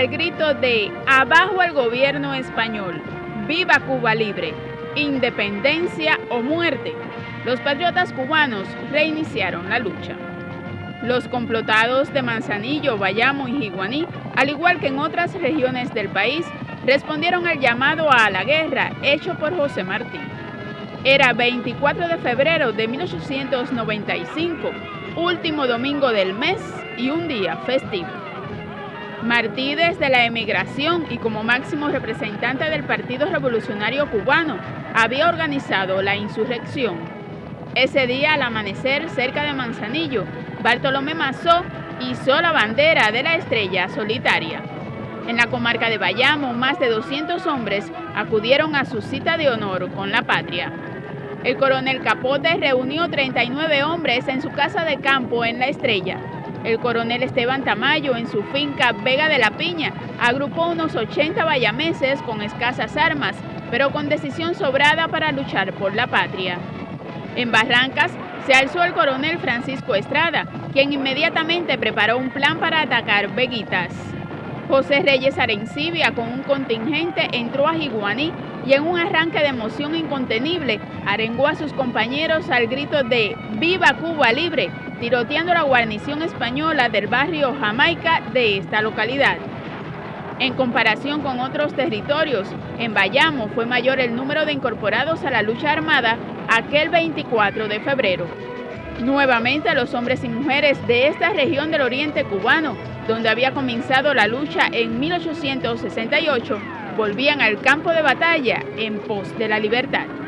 al grito de Abajo el gobierno español, viva Cuba libre, independencia o muerte, los patriotas cubanos reiniciaron la lucha. Los complotados de Manzanillo, Bayamo y Jiguaní, al igual que en otras regiones del país, respondieron al llamado a la guerra hecho por José Martí. Era 24 de febrero de 1895, último domingo del mes y un día festivo. Martí desde la emigración y como máximo representante del Partido Revolucionario Cubano había organizado la insurrección. Ese día al amanecer cerca de Manzanillo, Bartolomé Mazó hizo la bandera de la estrella solitaria. En la comarca de Bayamo, más de 200 hombres acudieron a su cita de honor con la patria. El coronel Capote reunió 39 hombres en su casa de campo en La Estrella. El coronel Esteban Tamayo en su finca Vega de la Piña agrupó unos 80 bayameses con escasas armas, pero con decisión sobrada para luchar por la patria. En Barrancas se alzó el coronel Francisco Estrada, quien inmediatamente preparó un plan para atacar Veguitas. José Reyes Arencibia con un contingente entró a Jiguaní y en un arranque de emoción incontenible arengó a sus compañeros al grito de ¡Viva Cuba Libre!, tiroteando la guarnición española del barrio Jamaica de esta localidad. En comparación con otros territorios, en Bayamo fue mayor el número de incorporados a la lucha armada aquel 24 de febrero. Nuevamente los hombres y mujeres de esta región del oriente cubano, donde había comenzado la lucha en 1868, volvían al campo de batalla en pos de la libertad.